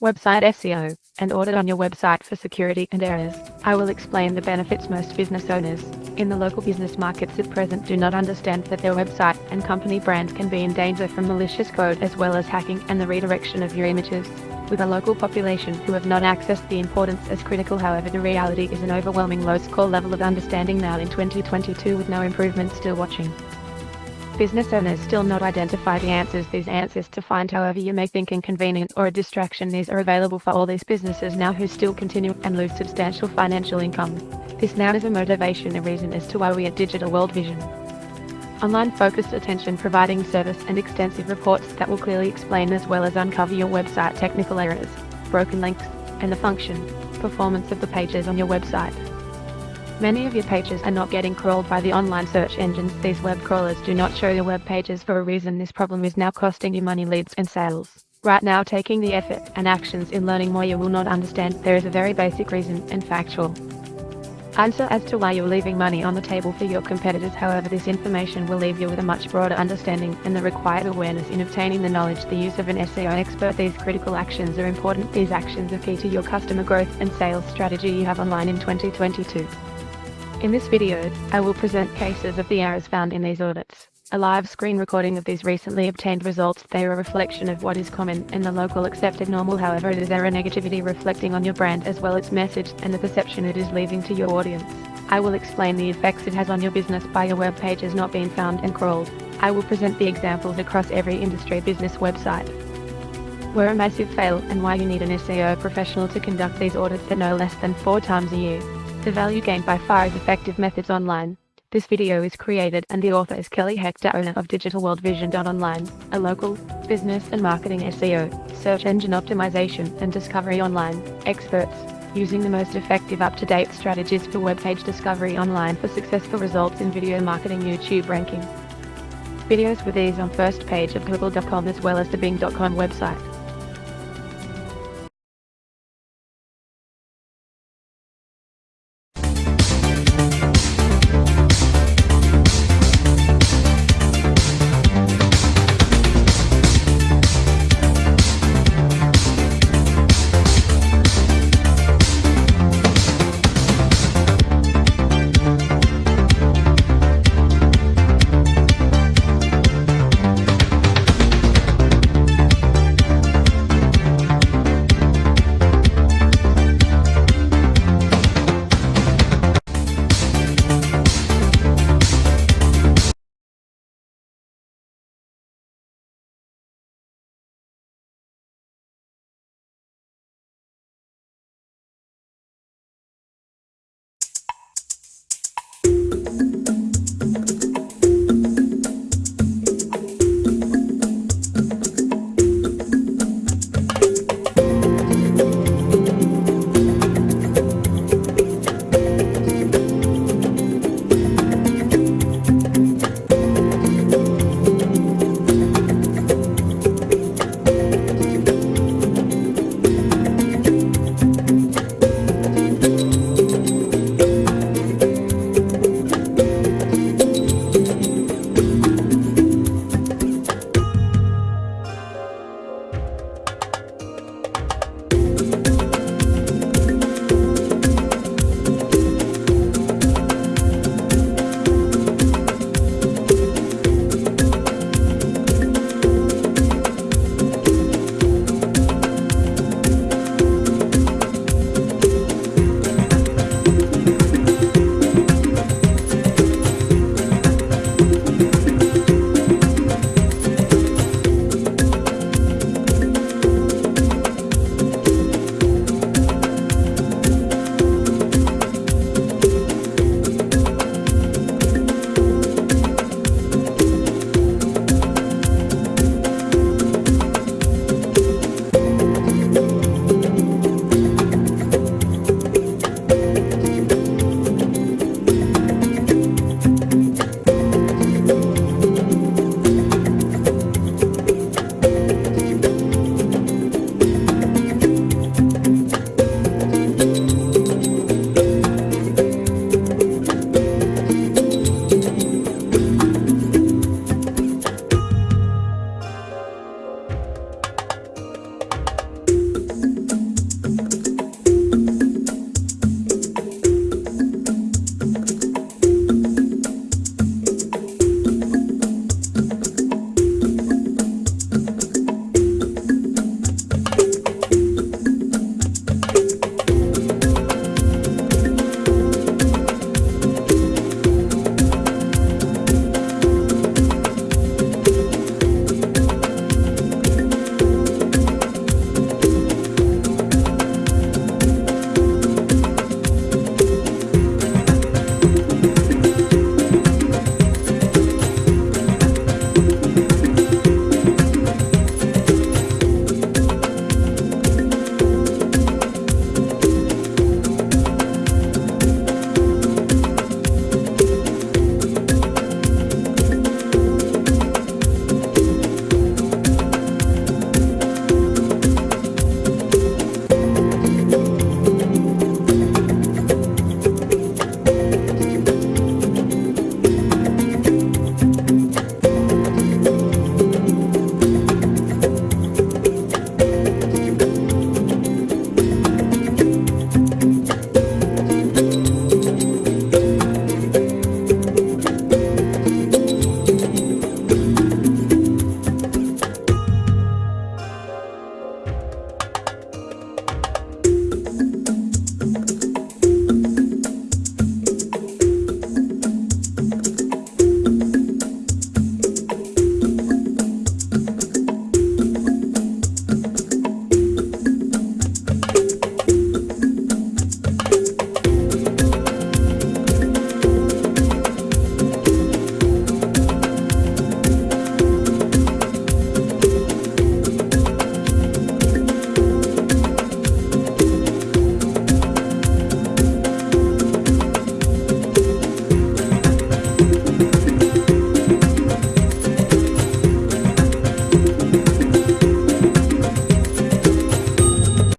website SEO, and audit on your website for security and errors. I will explain the benefits most business owners in the local business markets at present do not understand that their website and company brand can be in danger from malicious code as well as hacking and the redirection of your images. With a local population who have not accessed the importance as critical however the reality is an overwhelming low score level of understanding now in 2022 with no improvement still watching business owners still not identify the answers these answers to find however you may think inconvenient or a distraction these are available for all these businesses now who still continue and lose substantial financial income. This now is a motivation a reason as to why we at Digital World Vision. Online focused attention providing service and extensive reports that will clearly explain as well as uncover your website technical errors, broken links, and the function, performance of the pages on your website. Many of your pages are not getting crawled by the online search engines. These web crawlers do not show your web pages for a reason. This problem is now costing you money, leads, and sales. Right now, taking the effort and actions in learning more, you will not understand. There is a very basic reason and factual answer as to why you're leaving money on the table for your competitors. However, this information will leave you with a much broader understanding and the required awareness in obtaining the knowledge. The use of an SEO expert. These critical actions are important. These actions are key to your customer growth and sales strategy you have online in 2022. In this video, I will present cases of the errors found in these audits. A live screen recording of these recently obtained results. They are a reflection of what is common in the local accepted normal. However, it is error negativity reflecting on your brand as well its message and the perception it is leaving to your audience. I will explain the effects it has on your business by your web pages not being found and crawled. I will present the examples across every industry business website. Where a massive fail and why you need an SEO professional to conduct these audits at no less than four times a year. The value gained by far is effective methods online. This video is created and the author is Kelly Hector, owner of Digital World Vision. Online, a local business and marketing SEO, search engine optimization and discovery online, experts, using the most effective up-to-date strategies for web page discovery online for successful results in video marketing YouTube ranking. Videos with these on first page of google.com as well as the bing.com website.